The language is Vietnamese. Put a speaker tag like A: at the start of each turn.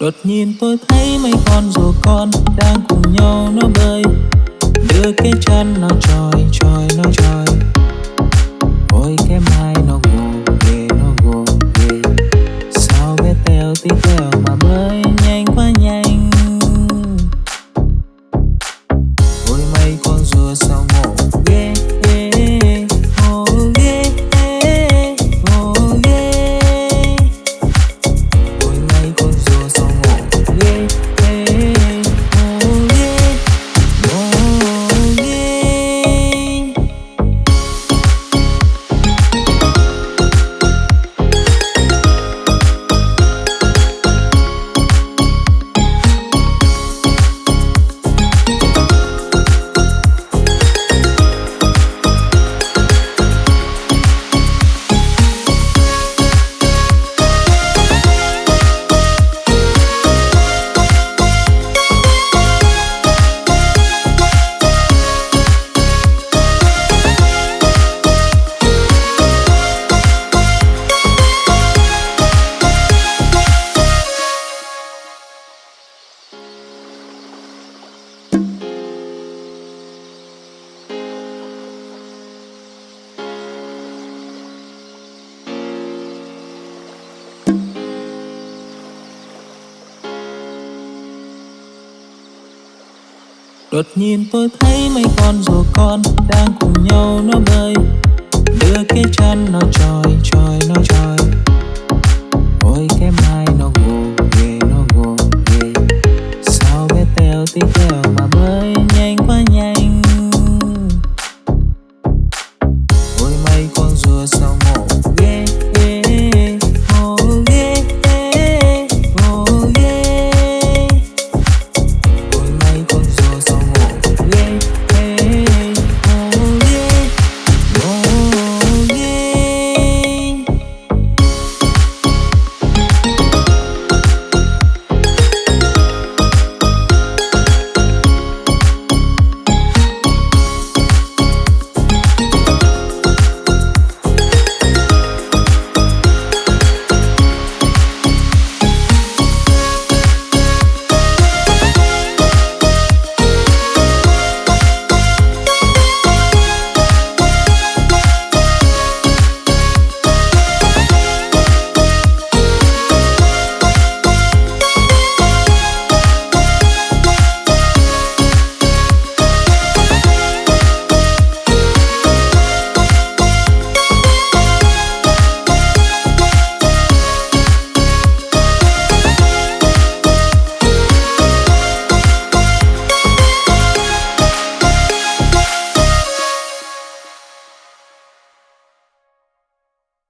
A: Đột nhiên tôi thấy mấy con rùa con Đang cùng nhau nó bơi. Đưa cái chân nó tròi Đột nhiên tôi thấy mấy con rùa con đang cùng nhau nó bơi. Đưa cái chân nó tròi tròi nó tròi Ôi, cái mai nó gồ ghê, nó gồ ghê. Sao bé teo tí teo?